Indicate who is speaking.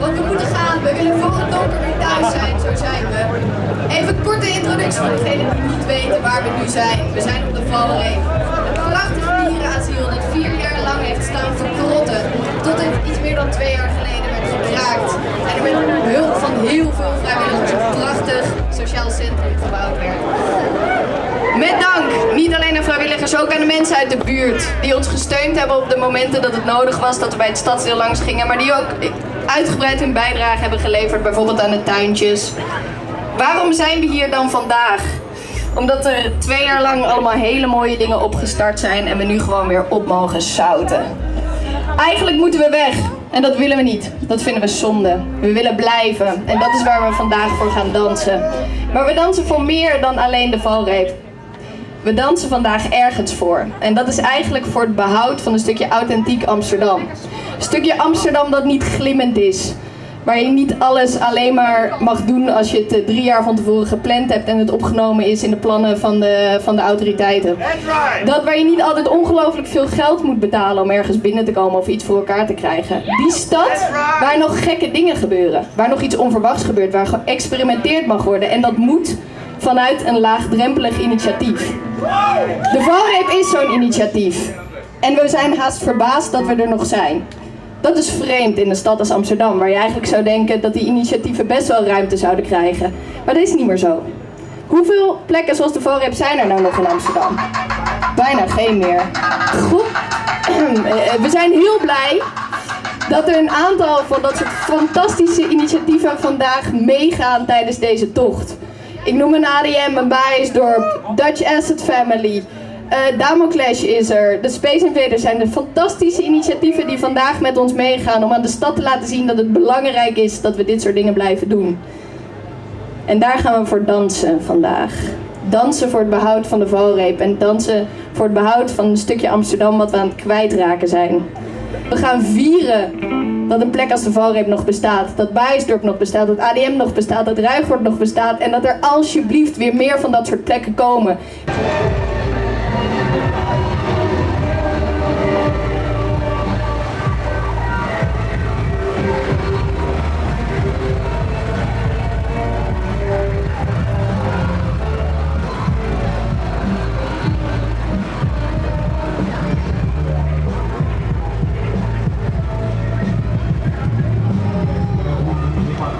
Speaker 1: donker nu thuis zijn, zo zijn we. Even een korte introductie voor degenen die niet weten waar we nu zijn. We zijn op de Valreep. Een prachtig dierenasiel dat vier jaar lang heeft staan verkrotten. Tot het iets meer dan twee jaar geleden werd gekraakt. En er met hulp van heel veel vrijwilligers een prachtig sociaal centrum gebouwd werd. Met dank, niet alleen aan vrijwilligers, ook aan de mensen uit de buurt. Die ons gesteund hebben op de momenten dat het nodig was dat we bij het stadsdeel langs gingen. Maar die ook uitgebreid hun bijdrage hebben geleverd, bijvoorbeeld aan de tuintjes. Waarom zijn we hier dan vandaag? Omdat er twee jaar lang allemaal hele mooie dingen opgestart zijn en we nu gewoon weer op mogen zouten. Eigenlijk moeten we weg. En dat willen we niet. Dat vinden we zonde. We willen blijven. En dat is waar we vandaag voor gaan dansen. Maar we dansen voor meer dan alleen de valreep. We dansen vandaag ergens voor. En dat is eigenlijk voor het behoud van een stukje authentiek Amsterdam. Een stukje Amsterdam dat niet glimmend is. Waar je niet alles alleen maar mag doen als je het eh, drie jaar van tevoren gepland hebt en het opgenomen is in de plannen van de, van de autoriteiten. Dat waar je niet altijd ongelooflijk veel geld moet betalen om ergens binnen te komen of iets voor elkaar te krijgen. Die stad waar nog gekke dingen gebeuren. Waar nog iets onverwachts gebeurt. Waar geëxperimenteerd mag worden. En dat moet vanuit een laagdrempelig initiatief. De valreep is zo'n initiatief. En we zijn haast verbaasd dat we er nog zijn. Dat is vreemd in een stad als Amsterdam, waar je eigenlijk zou denken dat die initiatieven best wel ruimte zouden krijgen. Maar dat is niet meer zo. Hoeveel plekken zoals de valreep zijn er nou nog in Amsterdam? Bijna geen meer. Goed. We zijn heel blij dat er een aantal van dat soort fantastische initiatieven vandaag meegaan tijdens deze tocht. Ik noem een ADM, een Baaiensdorp, Dutch Asset Family, uh, Damoclash is er, de Space Invaders zijn de fantastische initiatieven die vandaag met ons meegaan om aan de stad te laten zien dat het belangrijk is dat we dit soort dingen blijven doen. En daar gaan we voor dansen vandaag. Dansen voor het behoud van de valreep en dansen voor het behoud van een stukje Amsterdam wat we aan het kwijtraken zijn. We gaan vieren dat een plek als de valreep nog bestaat, dat Baaiensdorp nog bestaat, dat ADM nog bestaat, dat Ruigoord nog bestaat en dat er alsjeblieft weer meer van dat soort plekken komen.